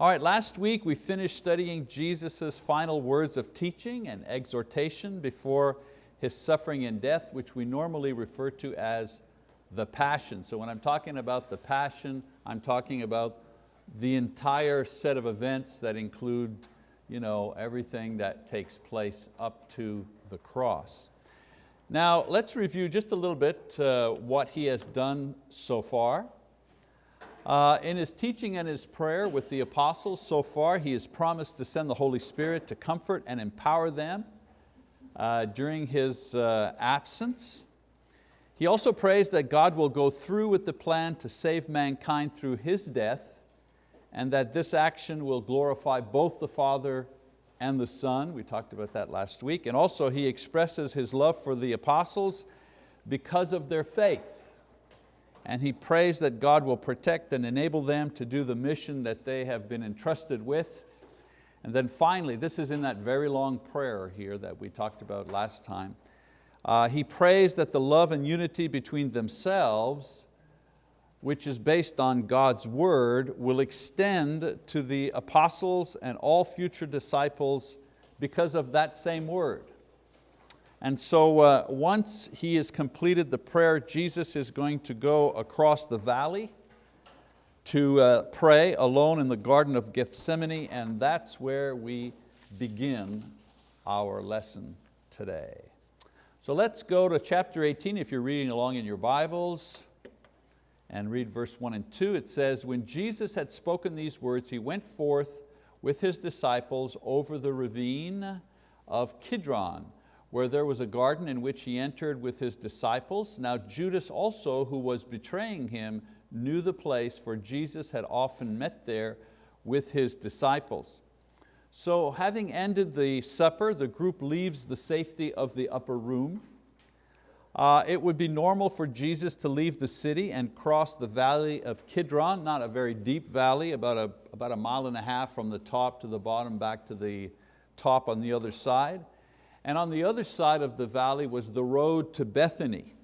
All right, last week we finished studying Jesus' final words of teaching and exhortation before His suffering and death, which we normally refer to as the passion. So when I'm talking about the passion, I'm talking about the entire set of events that include you know, everything that takes place up to the cross. Now let's review just a little bit uh, what He has done so far. Uh, in His teaching and His prayer with the apostles so far, He has promised to send the Holy Spirit to comfort and empower them uh, during His uh, absence. He also prays that God will go through with the plan to save mankind through His death and that this action will glorify both the Father and the Son. We talked about that last week. And also He expresses His love for the apostles because of their faith. And He prays that God will protect and enable them to do the mission that they have been entrusted with. And then finally, this is in that very long prayer here that we talked about last time. Uh, he prays that the love and unity between themselves, which is based on God's word, will extend to the apostles and all future disciples because of that same word. And so uh, once he has completed the prayer, Jesus is going to go across the valley to uh, pray alone in the Garden of Gethsemane, and that's where we begin our lesson today. So let's go to chapter 18 if you're reading along in your Bibles and read verse one and two. It says, when Jesus had spoken these words, He went forth with His disciples over the ravine of Kidron, where there was a garden in which He entered with His disciples. Now Judas also, who was betraying Him, knew the place, for Jesus had often met there with His disciples. So having ended the supper, the group leaves the safety of the upper room. Uh, it would be normal for Jesus to leave the city and cross the valley of Kidron, not a very deep valley, about a, about a mile and a half from the top to the bottom back to the top on the other side. And on the other side of the valley was the road to Bethany.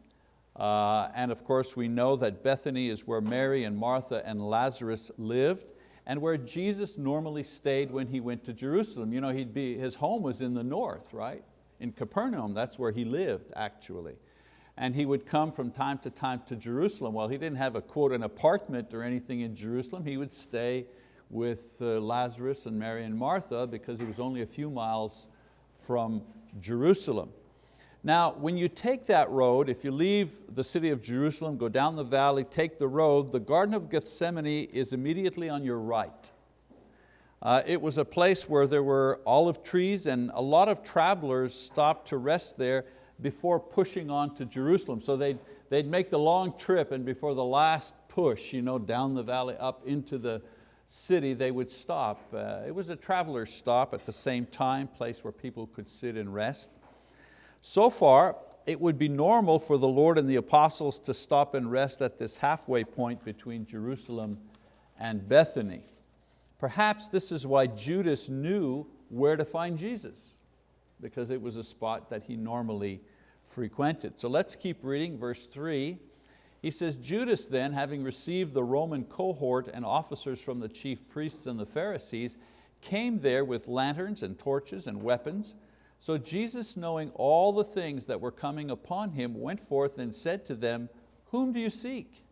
Uh, and of course we know that Bethany is where Mary and Martha and Lazarus lived and where Jesus normally stayed when he went to Jerusalem. You know, he'd be, his home was in the north, right? In Capernaum, that's where he lived actually. And he would come from time to time to Jerusalem. Well, he didn't have a quote, an apartment or anything in Jerusalem. He would stay with uh, Lazarus and Mary and Martha because he was only a few miles from Jerusalem. Now, when you take that road, if you leave the city of Jerusalem, go down the valley, take the road, the Garden of Gethsemane is immediately on your right. Uh, it was a place where there were olive trees and a lot of travelers stopped to rest there before pushing on to Jerusalem. So they'd, they'd make the long trip and before the last push you know, down the valley up into the city, they would stop. Uh, it was a traveler's stop at the same time, place where people could sit and rest. So far, it would be normal for the Lord and the apostles to stop and rest at this halfway point between Jerusalem and Bethany. Perhaps this is why Judas knew where to find Jesus, because it was a spot that he normally frequented. So let's keep reading verse three. He says, Judas then, having received the Roman cohort and officers from the chief priests and the Pharisees, came there with lanterns and torches and weapons. So Jesus, knowing all the things that were coming upon him, went forth and said to them, Whom do you seek?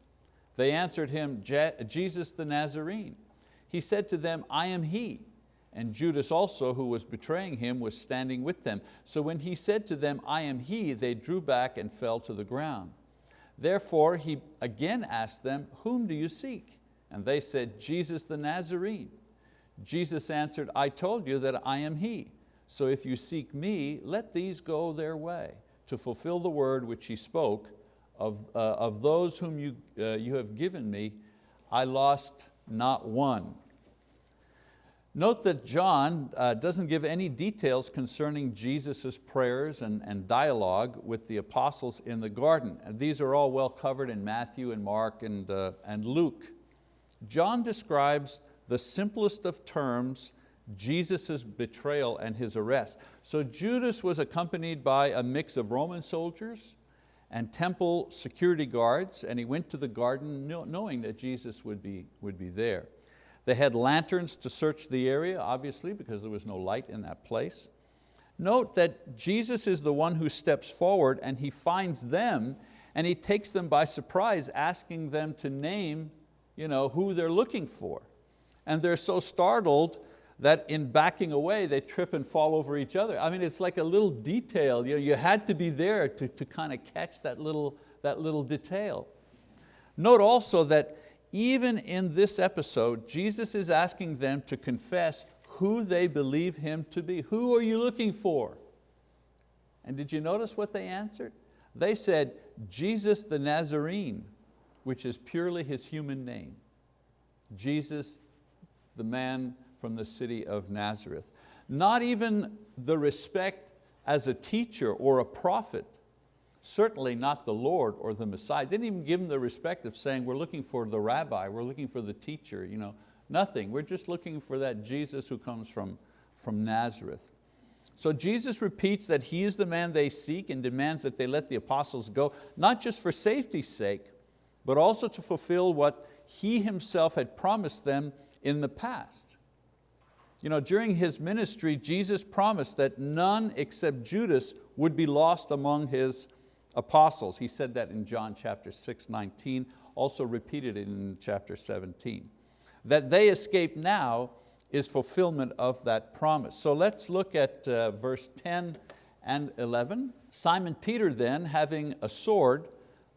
They answered him, Jesus the Nazarene. He said to them, I am He. And Judas also, who was betraying him, was standing with them. So when he said to them, I am He, they drew back and fell to the ground. Therefore he again asked them, Whom do you seek? And they said, Jesus the Nazarene. Jesus answered, I told you that I am He. So if you seek me, let these go their way, to fulfill the word which he spoke, of, uh, of those whom you, uh, you have given me, I lost not one. Note that John uh, doesn't give any details concerning Jesus' prayers and, and dialogue with the apostles in the garden. And these are all well covered in Matthew and Mark and, uh, and Luke. John describes the simplest of terms Jesus' betrayal and his arrest. So Judas was accompanied by a mix of Roman soldiers and temple security guards, and he went to the garden knowing that Jesus would be, would be there. They had lanterns to search the area, obviously, because there was no light in that place. Note that Jesus is the one who steps forward and He finds them and He takes them by surprise, asking them to name you know, who they're looking for. And they're so startled that in backing away, they trip and fall over each other. I mean, it's like a little detail. You, know, you had to be there to, to kind of catch that little, that little detail. Note also that even in this episode, Jesus is asking them to confess who they believe Him to be. Who are you looking for? And did you notice what they answered? They said, Jesus the Nazarene, which is purely His human name. Jesus, the man from the city of Nazareth. Not even the respect as a teacher or a prophet, certainly not the Lord or the Messiah. Didn't even give him the respect of saying, we're looking for the rabbi, we're looking for the teacher. You know, Nothing, we're just looking for that Jesus who comes from, from Nazareth. So Jesus repeats that He is the man they seek and demands that they let the apostles go, not just for safety's sake, but also to fulfill what He Himself had promised them in the past. You know, during His ministry, Jesus promised that none except Judas would be lost among His apostles. He said that in John chapter 6, 19, also repeated in chapter 17 that they escape now is fulfillment of that promise. So let's look at uh, verse 10 and 11. Simon Peter then, having a sword,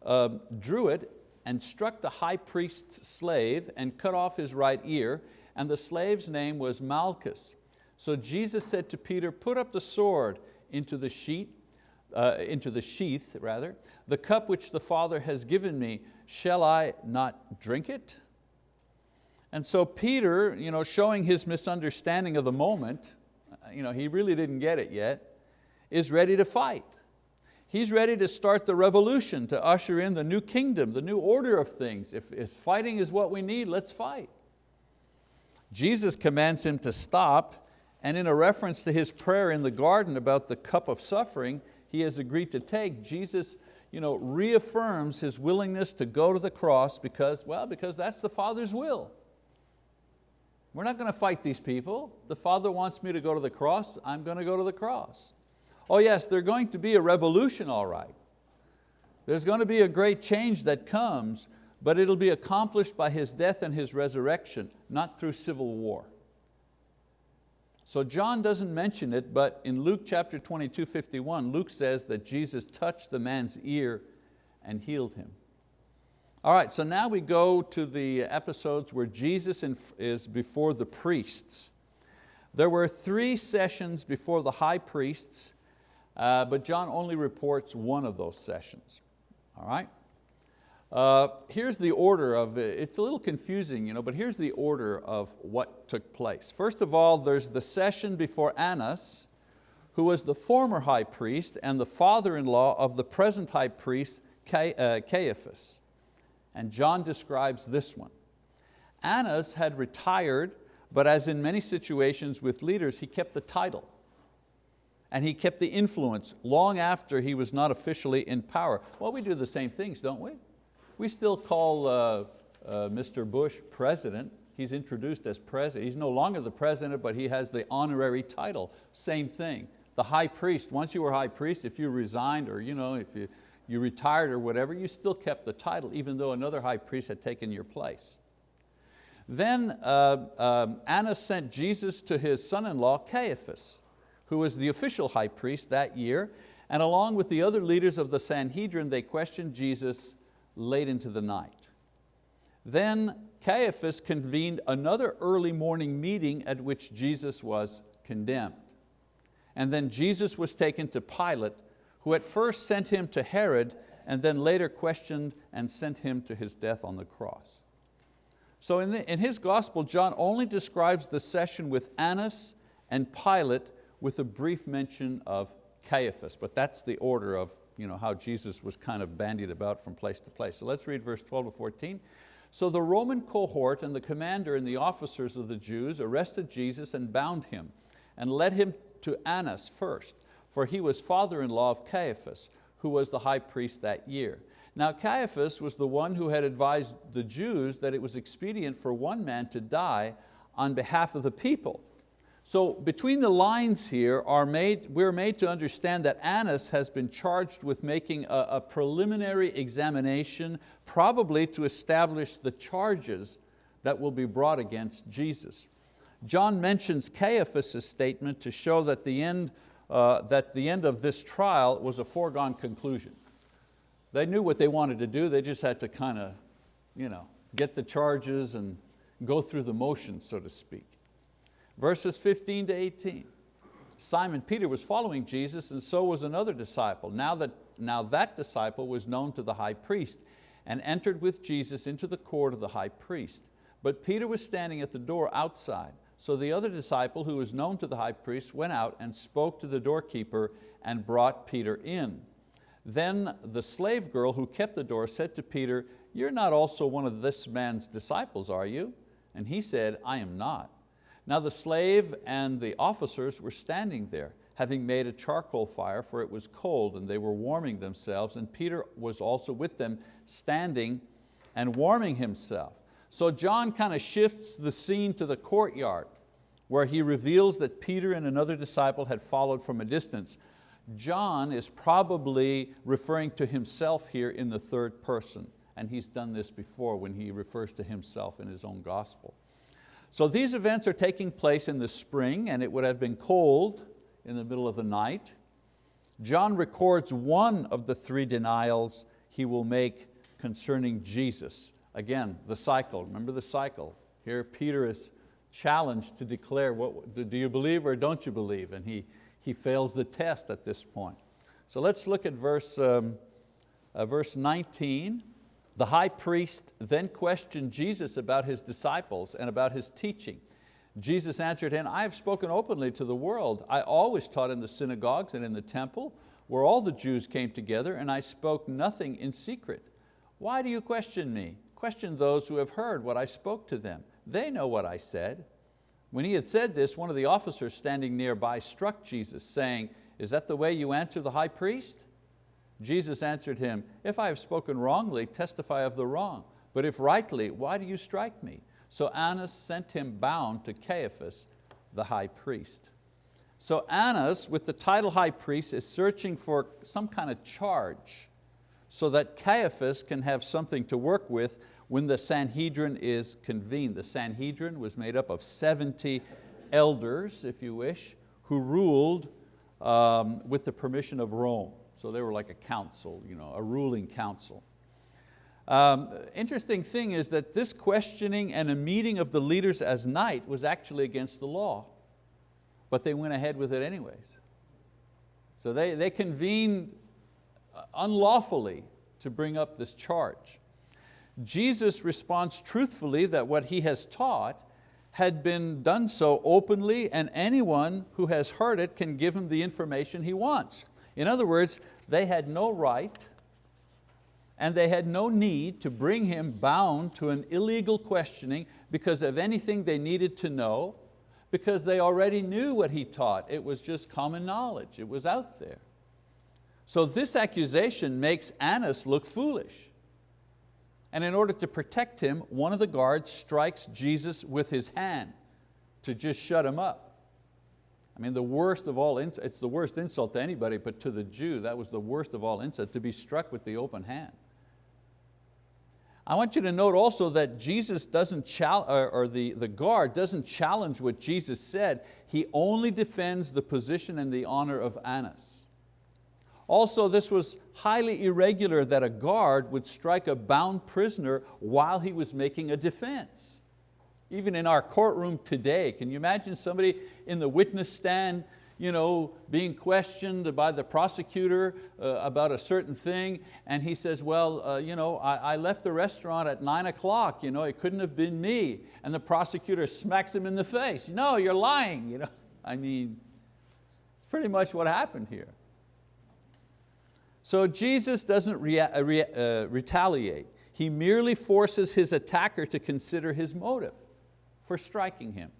uh, drew it and struck the high priest's slave and cut off his right ear, and the slave's name was Malchus. So Jesus said to Peter, put up the sword into the sheath, uh, into the sheath rather. The cup which the Father has given me, shall I not drink it? And so Peter, you know, showing his misunderstanding of the moment, you know, he really didn't get it yet, is ready to fight. He's ready to start the revolution, to usher in the new kingdom, the new order of things. If, if fighting is what we need, let's fight. Jesus commands him to stop, and in a reference to his prayer in the garden about the cup of suffering he has agreed to take, Jesus you know, reaffirms his willingness to go to the cross because, well, because that's the Father's will. We're not going to fight these people. The Father wants me to go to the cross, I'm going to go to the cross. Oh yes, there's going to be a revolution all right. There's going to be a great change that comes, but it'll be accomplished by His death and His resurrection, not through civil war. So John doesn't mention it, but in Luke chapter 22, 51, Luke says that Jesus touched the man's ear and healed him. All right, so now we go to the episodes where Jesus is before the priests. There were three sessions before the high priests, uh, but John only reports one of those sessions. All right? Uh, here's the order of it. It's a little confusing, you know, but here's the order of what took place. First of all, there's the session before Annas, who was the former high priest and the father-in-law of the present high priest, uh, Caiaphas and John describes this one. Annas had retired, but as in many situations with leaders, he kept the title and he kept the influence long after he was not officially in power. Well, we do the same things, don't we? We still call uh, uh, Mr. Bush president. He's introduced as president. He's no longer the president, but he has the honorary title. Same thing. The high priest, once you were high priest, if you resigned or you know, if you, you retired or whatever, you still kept the title even though another high priest had taken your place. Then uh, um, Annas sent Jesus to his son-in-law Caiaphas, who was the official high priest that year, and along with the other leaders of the Sanhedrin, they questioned Jesus late into the night. Then Caiaphas convened another early morning meeting at which Jesus was condemned. And then Jesus was taken to Pilate who at first sent him to Herod and then later questioned and sent him to his death on the cross. So in, the, in his gospel, John only describes the session with Annas and Pilate with a brief mention of Caiaphas, but that's the order of you know, how Jesus was kind of bandied about from place to place. So let's read verse 12 to 14. So the Roman cohort and the commander and the officers of the Jews arrested Jesus and bound him and led him to Annas first for he was father-in-law of Caiaphas, who was the high priest that year. Now Caiaphas was the one who had advised the Jews that it was expedient for one man to die on behalf of the people. So between the lines here, are made, we're made to understand that Annas has been charged with making a, a preliminary examination, probably to establish the charges that will be brought against Jesus. John mentions Caiaphas' statement to show that the, end, uh, that the end of this trial was a foregone conclusion. They knew what they wanted to do, they just had to kind of you know, get the charges and go through the motions, so to speak. Verses 15 to 18. Simon Peter was following Jesus and so was another disciple. Now that, now that disciple was known to the high priest and entered with Jesus into the court of the high priest. But Peter was standing at the door outside. So the other disciple who was known to the high priest went out and spoke to the doorkeeper and brought Peter in. Then the slave girl who kept the door said to Peter, you're not also one of this man's disciples, are you? And he said, I am not. Now the slave and the officers were standing there, having made a charcoal fire, for it was cold, and they were warming themselves, and Peter was also with them, standing and warming himself. So John kind of shifts the scene to the courtyard, where he reveals that Peter and another disciple had followed from a distance. John is probably referring to himself here in the third person, and he's done this before when he refers to himself in his own gospel. So these events are taking place in the spring and it would have been cold in the middle of the night. John records one of the three denials he will make concerning Jesus. Again, the cycle, remember the cycle. Here Peter is challenged to declare, what, do you believe or don't you believe? And he, he fails the test at this point. So let's look at verse, um, uh, verse 19. The high priest then questioned Jesus about his disciples and about his teaching. Jesus answered him, I have spoken openly to the world. I always taught in the synagogues and in the temple where all the Jews came together and I spoke nothing in secret. Why do you question me? Question those who have heard what I spoke to them. They know what I said. When he had said this, one of the officers standing nearby struck Jesus, saying, is that the way you answer the high priest? Jesus answered him, if I have spoken wrongly, testify of the wrong. But if rightly, why do you strike me? So Annas sent him bound to Caiaphas, the high priest. So Annas, with the title high priest, is searching for some kind of charge so that Caiaphas can have something to work with when the Sanhedrin is convened. The Sanhedrin was made up of 70 elders, if you wish, who ruled um, with the permission of Rome. So they were like a council, you know, a ruling council. Um, interesting thing is that this questioning and a meeting of the leaders as night was actually against the law, but they went ahead with it anyways. So they, they convened uh, unlawfully to bring up this charge. Jesus responds truthfully that what He has taught had been done so openly and anyone who has heard it can give Him the information He wants. In other words, they had no right and they had no need to bring him bound to an illegal questioning because of anything they needed to know, because they already knew what he taught. It was just common knowledge, it was out there. So this accusation makes Annas look foolish. And in order to protect him, one of the guards strikes Jesus with his hand to just shut him up. I mean, the worst of all, it's the worst insult to anybody, but to the Jew, that was the worst of all insult, to be struck with the open hand. I want you to note also that Jesus doesn't challenge, or the, the guard doesn't challenge what Jesus said, he only defends the position and the honor of Annas. Also, this was highly irregular that a guard would strike a bound prisoner while he was making a defense. Even in our courtroom today, can you imagine somebody in the witness stand you know, being questioned by the prosecutor uh, about a certain thing, and he says, well, uh, you know, I, I, left the restaurant at nine o'clock, you know, it couldn't have been me. And the prosecutor smacks him in the face, no, you're lying. You know? I mean, it's pretty much what happened here. So Jesus doesn't rea uh, re uh, retaliate. He merely forces his attacker to consider his motive for striking him.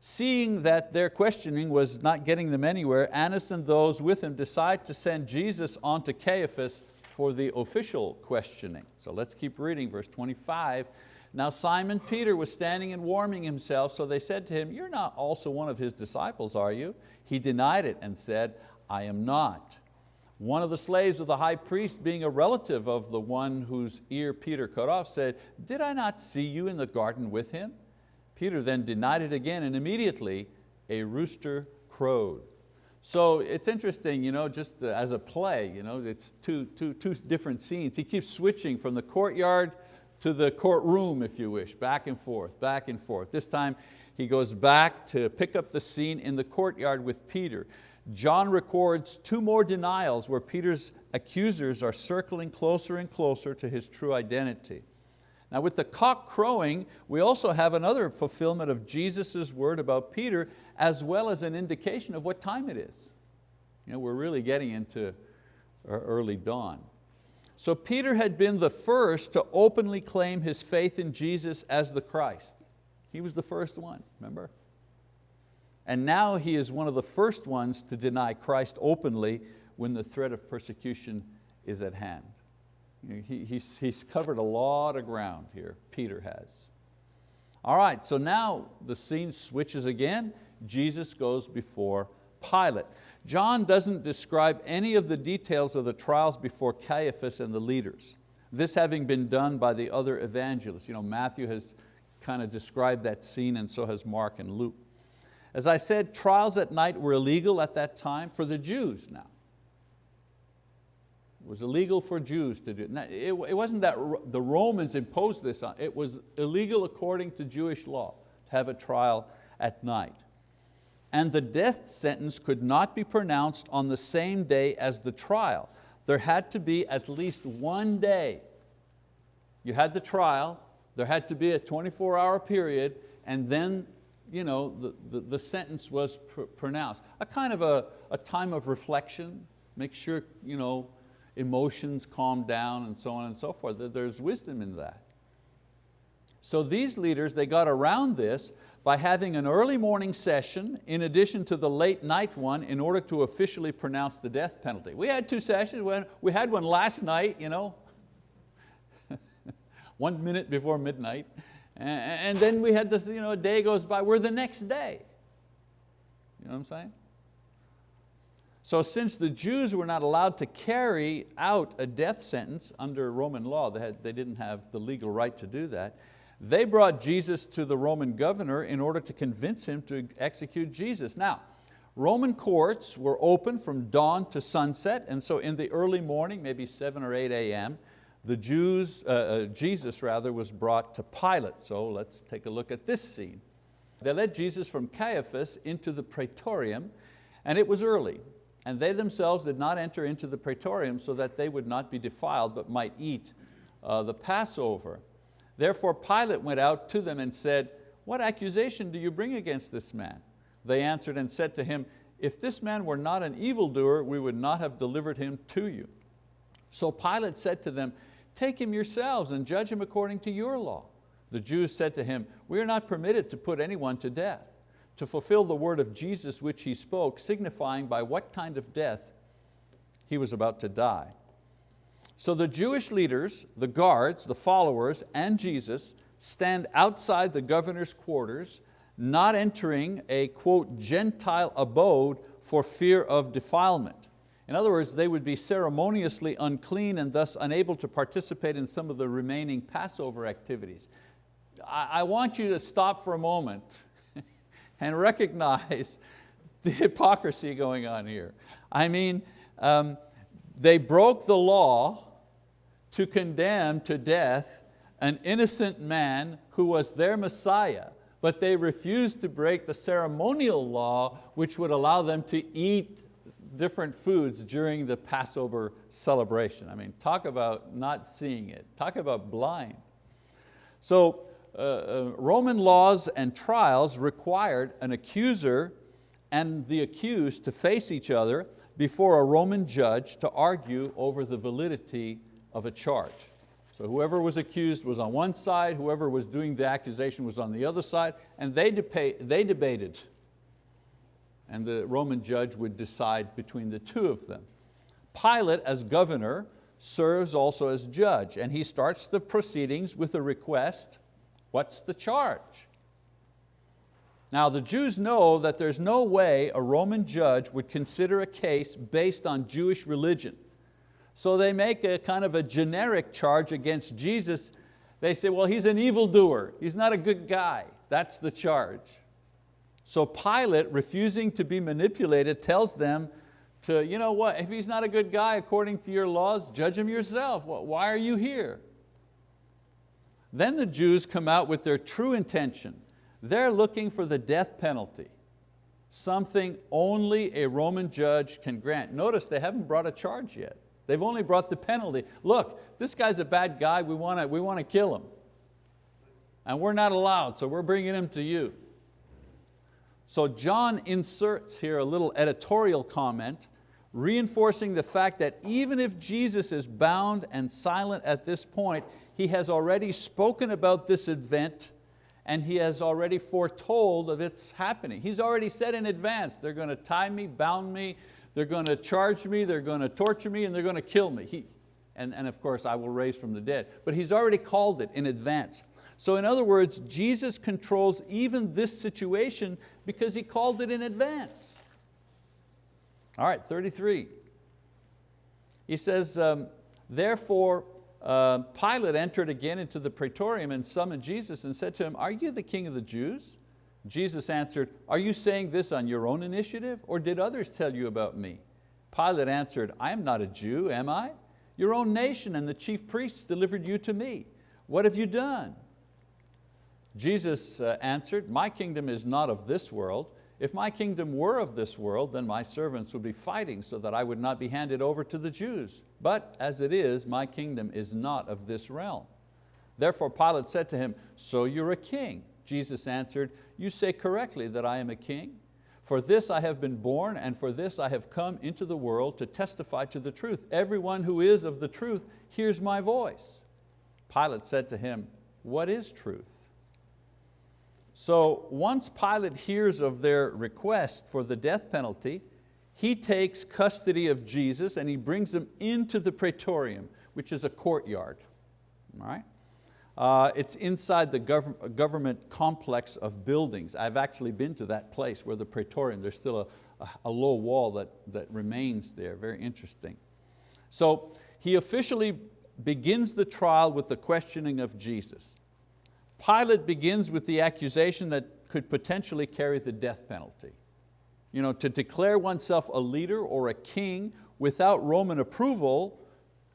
Seeing that their questioning was not getting them anywhere, Annas and those with him decide to send Jesus on to Caiaphas for the official questioning. So let's keep reading, verse 25. Now Simon Peter was standing and warming himself, so they said to him, you're not also one of his disciples, are you? He denied it and said, I am not. One of the slaves of the high priest, being a relative of the one whose ear Peter cut off, said, did I not see you in the garden with him? Peter then denied it again and immediately a rooster crowed. So it's interesting, you know, just uh, as a play, you know, it's two, two, two different scenes. He keeps switching from the courtyard to the courtroom, if you wish, back and forth, back and forth. This time he goes back to pick up the scene in the courtyard with Peter. John records two more denials where Peter's accusers are circling closer and closer to his true identity. Now with the cock crowing, we also have another fulfillment of Jesus' word about Peter as well as an indication of what time it is. You know, we're really getting into er, early dawn. So Peter had been the first to openly claim his faith in Jesus as the Christ. He was the first one, remember? And now he is one of the first ones to deny Christ openly when the threat of persecution is at hand. He, he's, he's covered a lot of ground here, Peter has. All right, so now the scene switches again. Jesus goes before Pilate. John doesn't describe any of the details of the trials before Caiaphas and the leaders. This having been done by the other evangelists. You know, Matthew has kind of described that scene and so has Mark and Luke. As I said, trials at night were illegal at that time for the Jews now. It was illegal for Jews to do it. It wasn't that the Romans imposed this on, it was illegal according to Jewish law to have a trial at night and the death sentence could not be pronounced on the same day as the trial. There had to be at least one day. You had the trial, there had to be a 24 hour period, and then you know, the, the, the sentence was pr pronounced. A kind of a, a time of reflection, make sure you know, emotions calm down and so on and so forth. There's wisdom in that. So these leaders, they got around this by having an early morning session in addition to the late night one in order to officially pronounce the death penalty. We had two sessions, we had one last night, you know, one minute before midnight, and then we had this, you know, a day goes by, we're the next day. You know what I'm saying? So since the Jews were not allowed to carry out a death sentence under Roman law, they, had, they didn't have the legal right to do that, they brought Jesus to the Roman governor in order to convince him to execute Jesus. Now, Roman courts were open from dawn to sunset, and so in the early morning, maybe 7 or 8 a.m., the Jews, uh, uh, Jesus rather, was brought to Pilate. So let's take a look at this scene. They led Jesus from Caiaphas into the praetorium, and it was early. And they themselves did not enter into the praetorium so that they would not be defiled, but might eat uh, the Passover. Therefore Pilate went out to them and said, what accusation do you bring against this man? They answered and said to him, if this man were not an evildoer, we would not have delivered him to you. So Pilate said to them, take him yourselves and judge him according to your law. The Jews said to him, we are not permitted to put anyone to death, to fulfill the word of Jesus which he spoke, signifying by what kind of death he was about to die. So the Jewish leaders, the guards, the followers, and Jesus stand outside the governor's quarters, not entering a, quote, Gentile abode for fear of defilement. In other words, they would be ceremoniously unclean and thus unable to participate in some of the remaining Passover activities. I, want you to stop for a moment and recognize the hypocrisy going on here. I mean, um, they broke the law to condemn to death an innocent man who was their Messiah, but they refused to break the ceremonial law which would allow them to eat different foods during the Passover celebration. I mean, talk about not seeing it, talk about blind. So uh, uh, Roman laws and trials required an accuser and the accused to face each other before a Roman judge to argue over the validity of a charge. So whoever was accused was on one side, whoever was doing the accusation was on the other side, and they, they debated. And the Roman judge would decide between the two of them. Pilate, as governor, serves also as judge, and he starts the proceedings with a request, what's the charge? Now the Jews know that there's no way a Roman judge would consider a case based on Jewish religion. So they make a kind of a generic charge against Jesus. They say, well, he's an evildoer. He's not a good guy. That's the charge. So Pilate, refusing to be manipulated, tells them to, you know what, if he's not a good guy according to your laws, judge him yourself. Why are you here? Then the Jews come out with their true intention. They're looking for the death penalty, something only a Roman judge can grant. Notice they haven't brought a charge yet. They've only brought the penalty. Look, this guy's a bad guy, we want to, we want to kill him. And we're not allowed, so we're bringing him to you. So John inserts here a little editorial comment reinforcing the fact that even if Jesus is bound and silent at this point, He has already spoken about this event and He has already foretold of its happening. He's already said in advance, they're going to tie me, bound me, they're going to charge me, they're going to torture me, and they're going to kill me. He, and, and of course, I will raise from the dead. But He's already called it in advance. So in other words, Jesus controls even this situation because He called it in advance. All right, 33. He says, um, therefore uh, Pilate entered again into the praetorium and summoned Jesus and said to him, are you the king of the Jews? Jesus answered, are you saying this on your own initiative or did others tell you about me? Pilate answered, I am not a Jew, am I? Your own nation and the chief priests delivered you to me. What have you done? Jesus uh, answered, my kingdom is not of this world. If my kingdom were of this world, then my servants would be fighting so that I would not be handed over to the Jews. But as it is, my kingdom is not of this realm. Therefore Pilate said to him, so you're a king. Jesus answered, you say correctly that I am a king. For this I have been born and for this I have come into the world to testify to the truth. Everyone who is of the truth hears my voice. Pilate said to him, what is truth? So once Pilate hears of their request for the death penalty, he takes custody of Jesus and he brings him into the praetorium, which is a courtyard. All right? Uh, it's inside the gov government complex of buildings. I've actually been to that place where the praetorium, there's still a, a low wall that, that remains there, very interesting. So he officially begins the trial with the questioning of Jesus. Pilate begins with the accusation that could potentially carry the death penalty. You know, to declare oneself a leader or a king without Roman approval,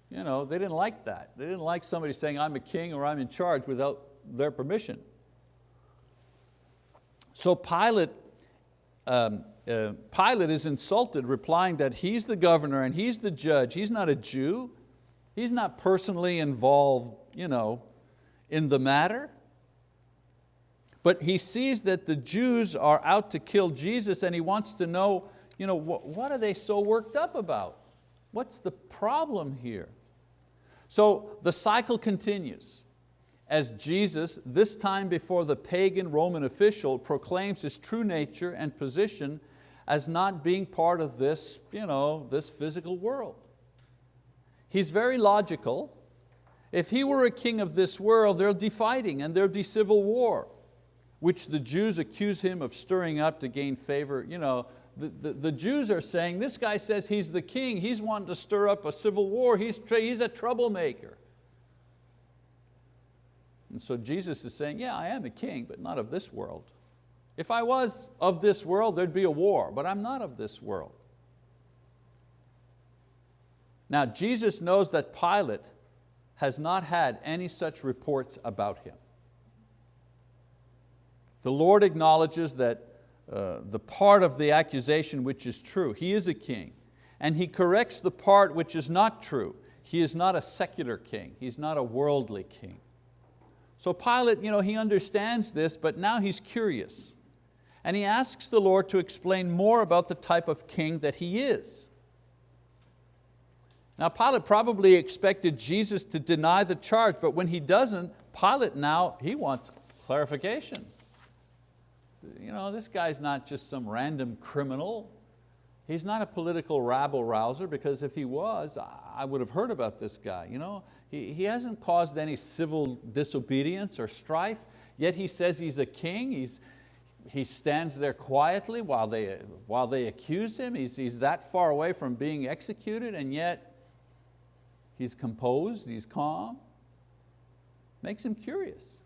you know, they didn't like that. They didn't like somebody saying, I'm a king or I'm in charge without their permission. So Pilate, um, uh, Pilate is insulted, replying that he's the governor and he's the judge. He's not a Jew. He's not personally involved you know, in the matter. But he sees that the Jews are out to kill Jesus and he wants to know, you know, what, are they so worked up about? What's the problem here? So the cycle continues as Jesus, this time before the pagan Roman official, proclaims his true nature and position as not being part of this, you know, this physical world. He's very logical. If he were a king of this world, there'd be fighting and there'd be civil war which the Jews accuse him of stirring up to gain favor. You know, the, the, the, Jews are saying, this guy says he's the king, he's wanting to stir up a civil war, he's, he's a troublemaker. And so Jesus is saying, yeah, I am a king, but not of this world. If I was of this world, there'd be a war, but I'm not of this world. Now Jesus knows that Pilate has not had any such reports about him. The Lord acknowledges that uh, the part of the accusation which is true, He is a king, and He corrects the part which is not true. He is not a secular king, He's not a worldly king. So Pilate, you know, he understands this, but now he's curious. And he asks the Lord to explain more about the type of king that He is. Now Pilate probably expected Jesus to deny the charge, but when he doesn't, Pilate now, he wants clarification you know, this guy's not just some random criminal. He's not a political rabble rouser because if he was, I would have heard about this guy. You know? he, he hasn't caused any civil disobedience or strife, yet he says he's a king. He's, he stands there quietly while they, while they accuse him. He's, he's that far away from being executed and yet he's composed, he's calm. Makes him curious.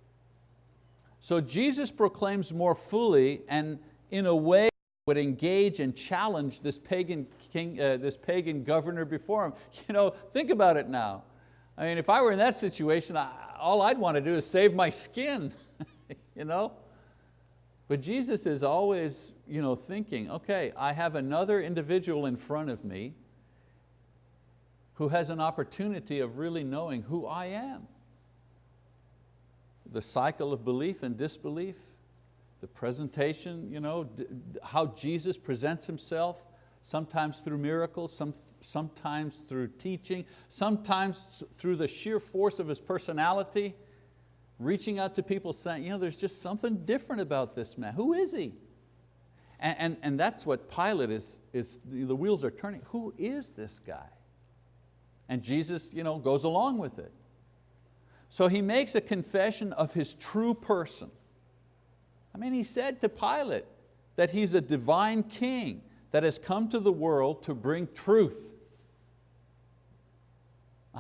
So Jesus proclaims more fully and in a way would engage and challenge this pagan, king, uh, this pagan governor before him. You know, think about it now. I mean, if I were in that situation, I, all I'd want to do is save my skin. you know? But Jesus is always you know, thinking, okay, I have another individual in front of me who has an opportunity of really knowing who I am. The cycle of belief and disbelief, the presentation, you know, how Jesus presents Himself, sometimes through miracles, some, sometimes through teaching, sometimes through the sheer force of His personality, reaching out to people saying, you know, there's just something different about this man. Who is he? And, and, and that's what Pilate is, is, the wheels are turning. Who is this guy? And Jesus you know, goes along with it. So he makes a confession of his true person. I mean, he said to Pilate that he's a divine king that has come to the world to bring truth.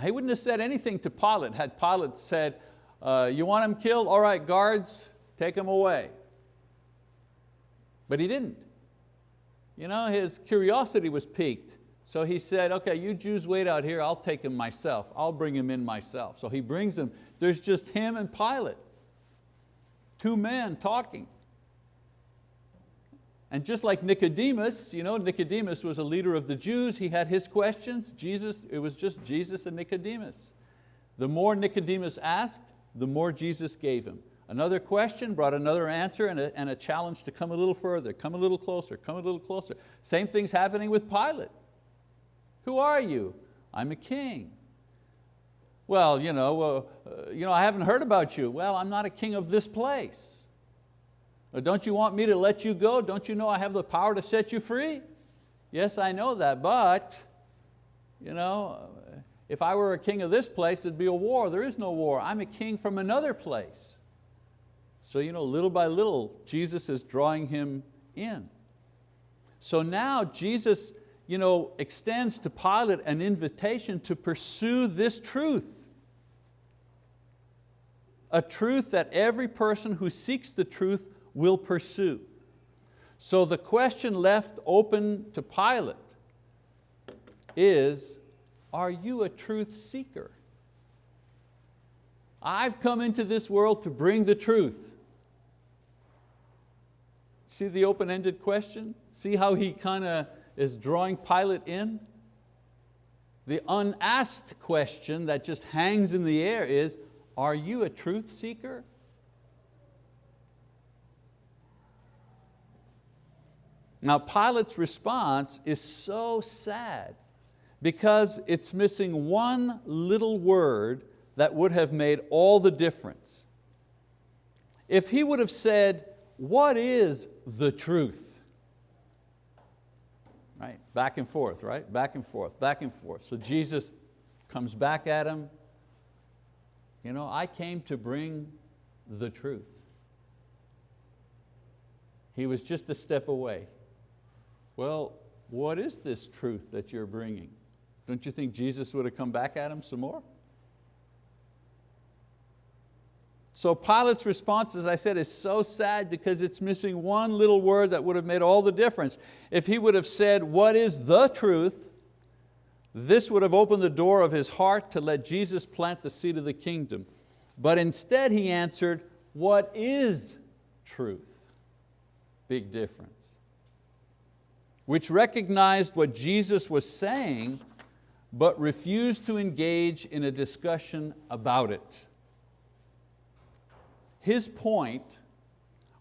He wouldn't have said anything to Pilate had Pilate said, uh, you want him killed? All right, guards, take him away. But he didn't. You know, his curiosity was piqued. So he said, okay, you Jews wait out here, I'll take him myself. I'll bring him in myself. So he brings him. There's just him and Pilate. Two men talking. And just like Nicodemus, you know, Nicodemus was a leader of the Jews, he had his questions. Jesus, it was just Jesus and Nicodemus. The more Nicodemus asked, the more Jesus gave him. Another question brought another answer and a, and a challenge to come a little further, come a little closer, come a little closer. Same thing's happening with Pilate. Who are you? I'm a king. Well, you know, uh, you know, I haven't heard about you. Well, I'm not a king of this place. Don't you want me to let you go? Don't you know I have the power to set you free? Yes, I know that, but you know, if I were a king of this place, there'd be a war. There is no war. I'm a king from another place. So you know, little by little, Jesus is drawing him in. So now Jesus you know, extends to Pilate an invitation to pursue this truth. A truth that every person who seeks the truth will pursue. So the question left open to Pilate is, are you a truth seeker? I've come into this world to bring the truth. See the open-ended question? See how he kind of is drawing Pilate in? The unasked question that just hangs in the air is, are you a truth seeker? Now Pilate's response is so sad because it's missing one little word that would have made all the difference. If he would have said, what is the truth? Right, back and forth, right? Back and forth, back and forth. So Jesus comes back at him. You know, I came to bring the truth. He was just a step away. Well, what is this truth that you're bringing? Don't you think Jesus would have come back at him some more? So Pilate's response, as I said, is so sad because it's missing one little word that would have made all the difference. If he would have said, what is the truth? This would have opened the door of his heart to let Jesus plant the seed of the kingdom. But instead he answered, what is truth? Big difference. Which recognized what Jesus was saying but refused to engage in a discussion about it. His point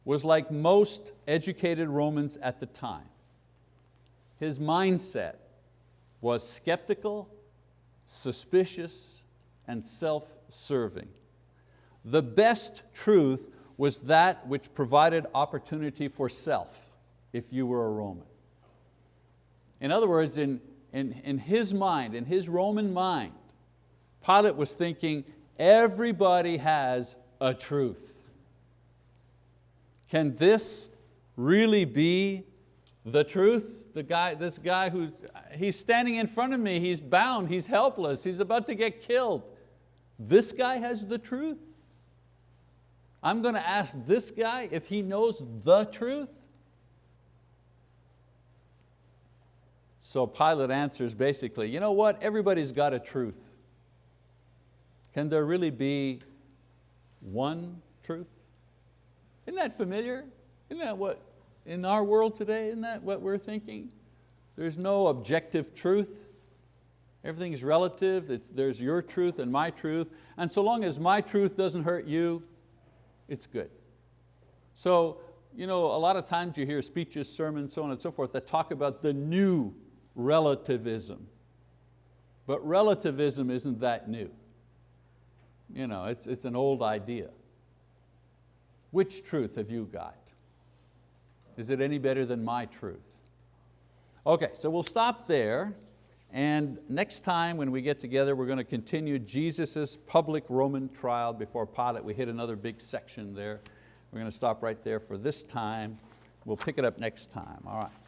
was like most educated Romans at the time. His mindset was skeptical, suspicious, and self-serving. The best truth was that which provided opportunity for self, if you were a Roman. In other words, in, in, in his mind, in his Roman mind, Pilate was thinking, everybody has a truth. Can this really be the truth? The guy, this guy who, he's standing in front of me, he's bound, he's helpless, he's about to get killed. This guy has the truth? I'm going to ask this guy if he knows the truth? So Pilate answers basically, you know what, everybody's got a truth. Can there really be one truth? Isn't that familiar? Isn't that what, in our world today, isn't that what we're thinking? There's no objective truth. Everything's relative, it's, there's your truth and my truth, and so long as my truth doesn't hurt you, it's good. So, you know, a lot of times you hear speeches, sermons, so on and so forth that talk about the new relativism. But relativism isn't that new. You know, it's, it's an old idea. Which truth have you got? Is it any better than my truth? Okay, so we'll stop there. And next time when we get together, we're going to continue Jesus' public Roman trial before Pilate. We hit another big section there. We're going to stop right there for this time. We'll pick it up next time, all right.